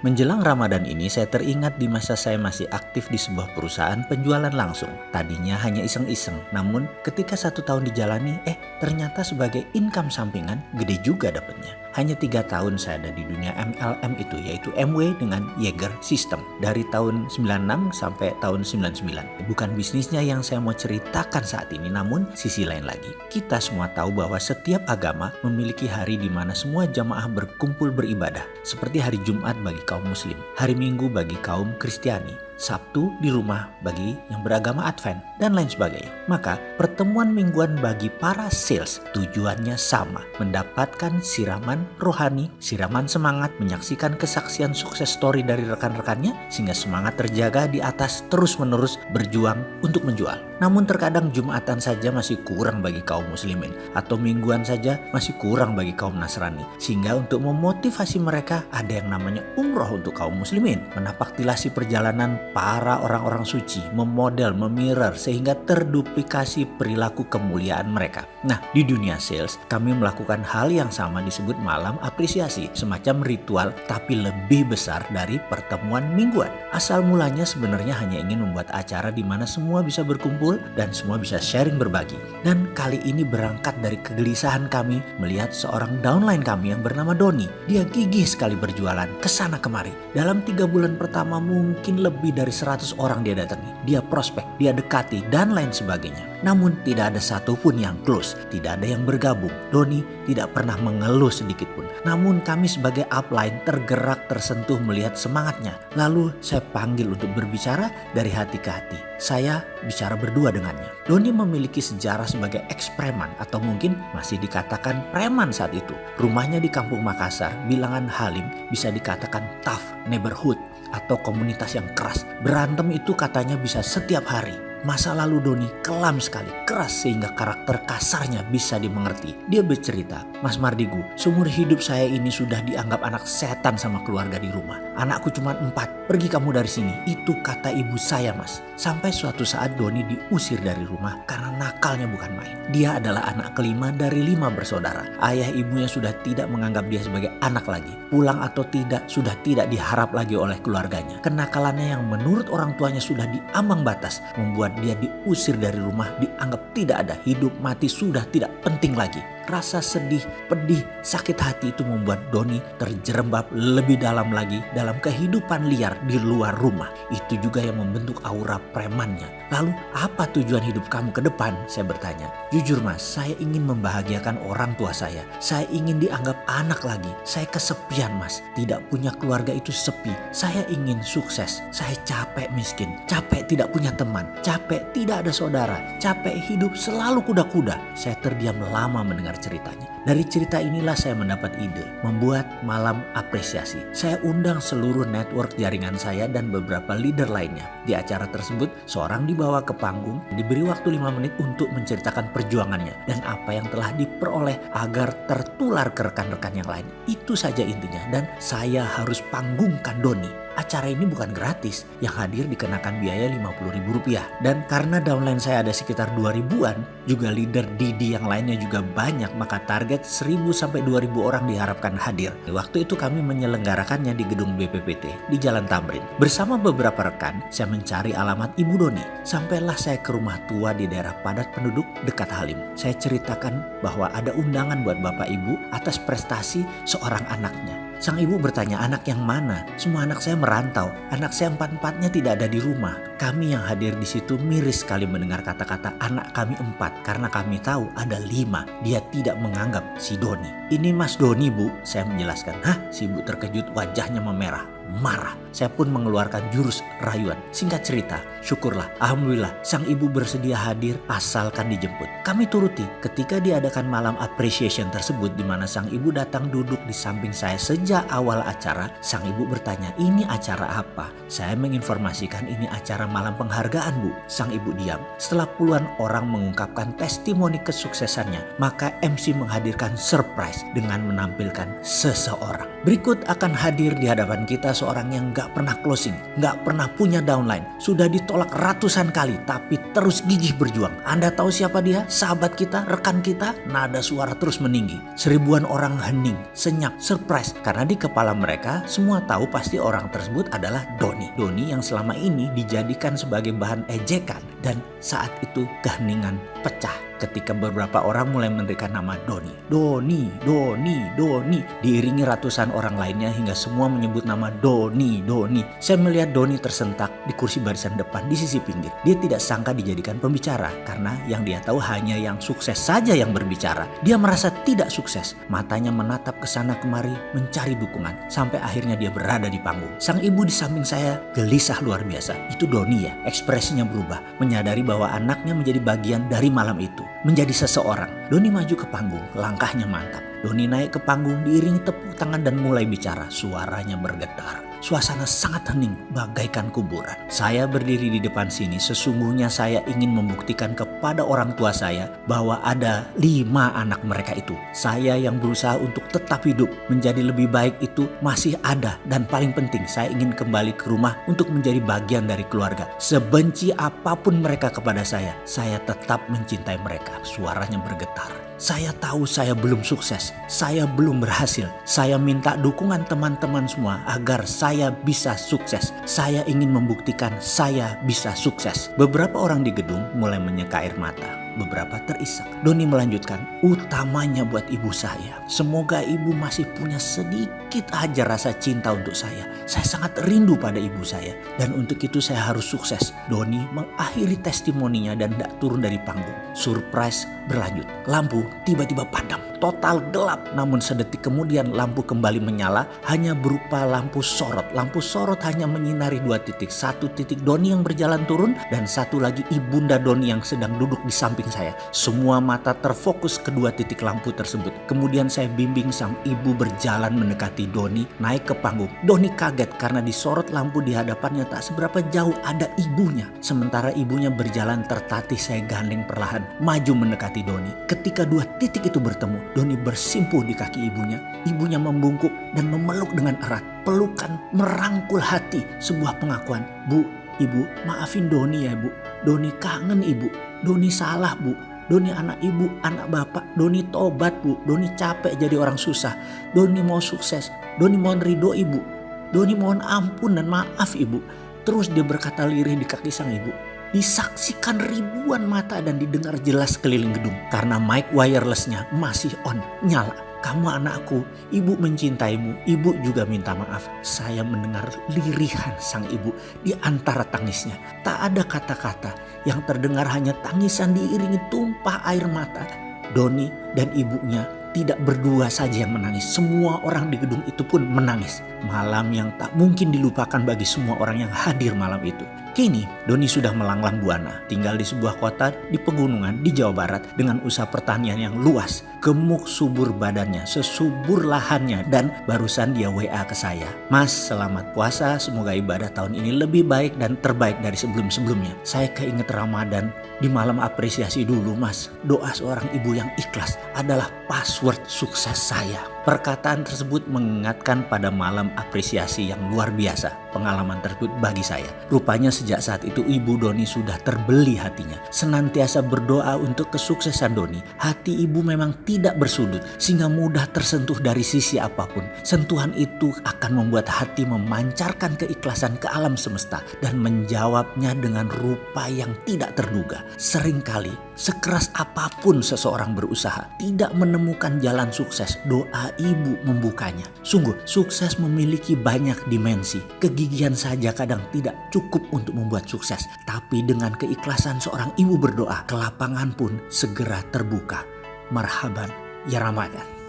Menjelang Ramadan ini saya teringat di masa saya masih aktif di sebuah perusahaan penjualan langsung. Tadinya hanya iseng-iseng, namun ketika satu tahun dijalani, eh ternyata sebagai income sampingan gede juga dapatnya. Hanya tiga tahun saya ada di dunia MLM itu yaitu MW dengan Jaeger System dari tahun 96 sampai tahun 99. Bukan bisnisnya yang saya mau ceritakan saat ini namun sisi lain lagi. Kita semua tahu bahwa setiap agama memiliki hari di mana semua jamaah berkumpul beribadah. Seperti hari Jumat bagi kaum muslim, hari Minggu bagi kaum Kristiani, Sabtu di rumah bagi yang beragama Advent, dan lain sebagainya. Maka pertemuan mingguan bagi para sales tujuannya sama, mendapatkan siraman rohani, siraman semangat, menyaksikan kesaksian sukses story dari rekan-rekannya, sehingga semangat terjaga di atas terus-menerus berjuang untuk menjual. Namun terkadang Jumatan saja masih kurang bagi kaum muslimin, atau mingguan saja masih kurang bagi kaum Nasrani. Sehingga untuk memotivasi mereka ada yang namanya umroh untuk kaum muslimin, menapak tilasi perjalanan para orang-orang suci memodel, memirror sehingga terduplikasi perilaku kemuliaan mereka. Nah, di dunia sales kami melakukan hal yang sama disebut malam apresiasi, semacam ritual tapi lebih besar dari pertemuan mingguan. Asal mulanya sebenarnya hanya ingin membuat acara di mana semua bisa berkumpul dan semua bisa sharing berbagi. Dan kali ini berangkat dari kegelisahan kami melihat seorang downline kami yang bernama Doni. Dia gigih sekali berjualan ke sana kemari. Dalam tiga bulan pertama mungkin lebih dari 100 orang dia datangi, dia prospek, dia dekati, dan lain sebagainya. Namun tidak ada satupun yang close, tidak ada yang bergabung. Doni tidak pernah mengeluh sedikit pun. Namun kami sebagai upline tergerak tersentuh melihat semangatnya. Lalu saya panggil untuk berbicara dari hati ke hati. Saya bicara berdua dengannya. Doni memiliki sejarah sebagai ekspreman atau mungkin masih dikatakan preman saat itu. Rumahnya di kampung Makassar, bilangan Halim bisa dikatakan tough neighborhood atau komunitas yang keras. Berantem itu katanya bisa setiap hari. Masa lalu Doni kelam sekali, keras sehingga karakter kasarnya bisa dimengerti. Dia bercerita, Mas Mardigu, seumur hidup saya ini sudah dianggap anak setan sama keluarga di rumah. Anakku cuma empat, pergi kamu dari sini. Itu kata ibu saya mas. Sampai suatu saat Doni diusir dari rumah karena nakalnya bukan main. Dia adalah anak kelima dari lima bersaudara. Ayah ibunya sudah tidak menganggap dia sebagai anak lagi. Pulang atau tidak sudah tidak diharap lagi oleh keluarganya. Kenakalannya yang menurut orang tuanya sudah diambang batas membuat dia diusir dari rumah dianggap tidak ada hidup mati sudah tidak penting lagi. Rasa sedih, pedih, sakit hati itu membuat Doni terjerembab lebih dalam lagi dalam kehidupan liar di luar rumah. Itu juga yang membentuk aura premannya. Lalu apa tujuan hidup kamu ke depan? Saya bertanya. Jujur mas, saya ingin membahagiakan orang tua saya. Saya ingin dianggap anak lagi. Saya kesepian mas. Tidak punya keluarga itu sepi. Saya ingin sukses. Saya capek miskin. Capek tidak punya teman. Capek tidak ada saudara. Capek hidup selalu kuda-kuda. Saya terdiam lama mendengar ceritanya. Dari cerita inilah saya mendapat ide membuat malam apresiasi. Saya undang seluruh network jaringan saya dan beberapa leader lainnya. Di acara tersebut, seorang dibawa ke panggung, diberi waktu 5 menit untuk menceritakan perjuangannya dan apa yang telah diperoleh agar tertular ke rekan-rekan yang lain. Itu saja intinya dan saya harus panggungkan Doni acara ini bukan gratis. Yang hadir dikenakan biaya Rp50.000. Dan karena downline saya ada sekitar 2000-an, juga leader Didi yang lainnya juga banyak, maka target 1000 sampai 2000 orang diharapkan hadir. Waktu itu kami menyelenggarakannya di gedung BPPT di Jalan Tamrin. Bersama beberapa rekan, saya mencari alamat Ibu Doni. Sampailah saya ke rumah tua di daerah padat penduduk dekat Halim. Saya ceritakan bahwa ada undangan buat Bapak Ibu atas prestasi seorang anaknya. Sang ibu bertanya anak yang mana? Semua anak saya merantau. Anak saya empat-empatnya tidak ada di rumah. Kami yang hadir di situ miris sekali mendengar kata-kata anak kami empat karena kami tahu ada lima. Dia tidak menganggap si Doni. Ini Mas Doni bu, saya menjelaskan. Hah? Si ibu terkejut wajahnya memerah marah. Saya pun mengeluarkan jurus rayuan. Singkat cerita, syukurlah, alhamdulillah sang ibu bersedia hadir asalkan dijemput. Kami turuti ketika diadakan malam appreciation tersebut di mana sang ibu datang duduk di samping saya sejak awal acara. Sang ibu bertanya, ini acara apa? Saya menginformasikan ini acara malam penghargaan bu, sang ibu diam. Setelah puluhan orang mengungkapkan testimoni kesuksesannya, maka MC menghadirkan surprise dengan menampilkan seseorang. Berikut akan hadir di hadapan kita seorang yang gak pernah closing, gak pernah punya downline, sudah ditolak ratusan kali tapi terus gigih berjuang. Anda tahu siapa dia? Sahabat kita, rekan kita? Nada suara terus meninggi. Seribuan orang hening, senyap, surprise karena di kepala mereka semua tahu pasti orang tersebut adalah Doni. Doni yang selama ini dijadikan sebagai bahan ejekan dan saat itu keheningan pecah ketika beberapa orang mulai memberikan nama Doni. Doni, Doni, Doni. Diiringi ratusan orang lainnya hingga semua menyebut nama Doni, Doni. Saya melihat Doni tersentak di kursi barisan depan di sisi pinggir. Dia tidak sangka dijadikan pembicara karena yang dia tahu hanya yang sukses saja yang berbicara. Dia merasa tidak sukses. Matanya menatap ke sana kemari mencari dukungan. Sampai akhirnya dia berada di panggung. Sang ibu di samping saya gelisah luar biasa. Itu Doni ya. Ekspresinya berubah. Menyadari bahwa anaknya menjadi bagian dari malam itu menjadi seseorang. Doni maju ke panggung, langkahnya mantap. Doni naik ke panggung diiringi tepuk tangan dan mulai bicara. Suaranya bergetar. Suasana sangat hening bagaikan kuburan. Saya berdiri di depan sini sesungguhnya saya ingin membuktikan kepada orang tua saya bahwa ada lima anak mereka itu. Saya yang berusaha untuk tetap hidup menjadi lebih baik itu masih ada dan paling penting saya ingin kembali ke rumah untuk menjadi bagian dari keluarga. Sebenci apa pun mereka kepada saya, saya tetap mencintai mereka. Suaranya bergetar. Saya tahu saya belum sukses, saya belum berhasil. Saya minta dukungan teman-teman semua agar saya bisa sukses. Saya ingin membuktikan saya bisa sukses. Beberapa orang di gedung mulai menyeka air mata beberapa terisak. Doni melanjutkan, utamanya buat ibu saya. Semoga ibu masih punya sedikit aja rasa cinta untuk saya. Saya sangat rindu pada ibu saya. Dan untuk itu saya harus sukses. Doni mengakhiri testimoninya dan tidak turun dari panggung. Surprise berlanjut. Lampu tiba-tiba padam. Total gelap. Namun sedetik kemudian lampu kembali menyala. Hanya berupa lampu sorot. Lampu sorot hanya menyinari dua titik. Satu titik Doni yang berjalan turun. Dan satu lagi ibunda Doni yang sedang duduk di samping samping saya. Semua mata terfokus kedua titik lampu tersebut. Kemudian saya bimbing sang ibu berjalan mendekati Doni naik ke panggung. Doni kaget karena disorot lampu di hadapannya tak seberapa jauh ada ibunya. Sementara ibunya berjalan tertatih saya gandeng perlahan maju mendekati Doni. Ketika dua titik itu bertemu, Doni bersimpuh di kaki ibunya. Ibunya membungkuk dan memeluk dengan erat. Pelukan merangkul hati sebuah pengakuan. Bu, ibu maafin Doni ya bu. Doni kangen ibu. Doni salah bu. Doni anak ibu, anak bapak. Doni tobat bu. Doni capek jadi orang susah. Doni mau sukses. Doni mohon ridho ibu. Doni mohon ampun dan maaf ibu. Terus dia berkata lirih di kaki sang ibu. Disaksikan ribuan mata dan didengar jelas keliling gedung. Karena mic wirelessnya masih on, nyala. Kamu anakku, ibu mencintaimu, ibu juga minta maaf. Saya mendengar lirihan sang ibu di antara tangisnya. Tak ada kata-kata, yang terdengar hanya tangisan diiringi tumpah air mata. Doni dan ibunya tidak berdua saja yang menangis. Semua orang di gedung itu pun menangis. Malam yang tak mungkin dilupakan bagi semua orang yang hadir malam itu. Kini Doni sudah melanglang buana, tinggal di sebuah kota di pegunungan di Jawa Barat dengan usaha pertanian yang luas, gemuk subur badannya, sesubur lahannya dan barusan dia WA ke saya. Mas, selamat puasa, semoga ibadah tahun ini lebih baik dan terbaik dari sebelum-sebelumnya. Saya keinget Ramadan di malam apresiasi dulu mas. Doa seorang ibu yang ikhlas adalah password sukses saya. Perkataan tersebut mengingatkan pada malam apresiasi yang luar biasa. Pengalaman tersebut bagi saya. Rupanya sejak saat itu ibu Doni sudah terbeli hatinya. Senantiasa berdoa untuk kesuksesan Doni. Hati ibu memang tidak bersudut sehingga mudah tersentuh dari sisi apa pun. Sentuhan itu akan membuat hati memancarkan keikhlasan ke alam semesta dan menjawabnya dengan rupa yang tidak terduga. Seringkali sekeras apa pun seseorang berusaha tidak menemukan jalan sukses, doa ibu membukanya. Sungguh, sukses memiliki banyak dimensi. Kegigihan saja kadang tidak cukup untuk membuat sukses. Tapi dengan keikhlasan seorang ibu berdoa, kelapangan pun segera terbuka. Marhaban, ya Ramadan.